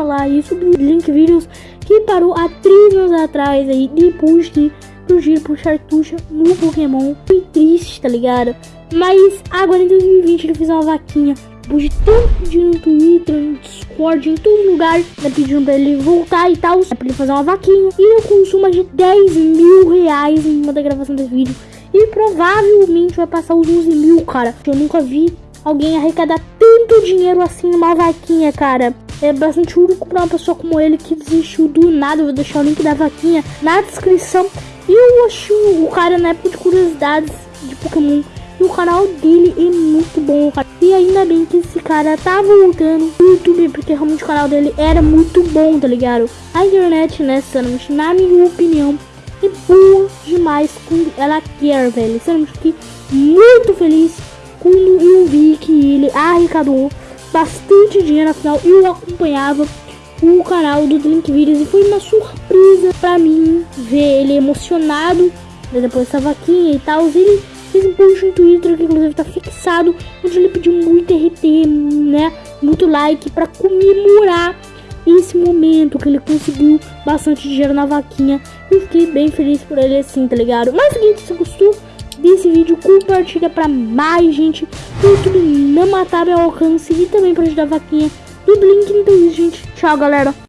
falar isso do Link Videos que parou há 3 anos atrás aí, depois que surgiram por Chartucha no Pokémon. Foi triste, tá ligado? Mas agora em 2020 ele fez uma vaquinha. De tanto pedir no Twitter, no Discord, em todo lugar, né, pedindo pra ele voltar e tal, é pra ele fazer uma vaquinha. E eu consumo de 10 mil reais em uma da gravação desse vídeo. E provavelmente vai passar os 11 mil, cara. Eu nunca vi alguém arrecadar tanto dinheiro assim numa vaquinha, cara. É bastante único pra uma pessoa como ele que desistiu do nada. Vou deixar o link da vaquinha na descrição. E eu acho o cara na época de curiosidades de Pokémon e o canal dele é muito bom, cara. E ainda bem que esse cara tá voltando no YouTube, porque realmente o canal dele era muito bom, tá ligado? A internet, né, sinceramente, na minha opinião, é boa demais quando ela quer, velho. Sinceramente, fiquei muito feliz quando eu vi que ele arrecadou bastante dinheiro, afinal eu acompanhava o canal do Link Videos e foi uma surpresa pra mim ver ele emocionado né, depois dessa vaquinha e tal. Ele fez um post no Twitter que inclusive tá fixado, onde ele pediu muito RT, né? Muito like para comemorar esse momento que ele conseguiu bastante dinheiro na vaquinha. Eu fiquei bem feliz por ele assim, tá ligado? Mas seguinte, se gostou desse vídeo, compartilha para mais gente. O YouTube não matar meu alcance e também para ajudar a vaquinha do Blink. Então, gente, tchau, galera.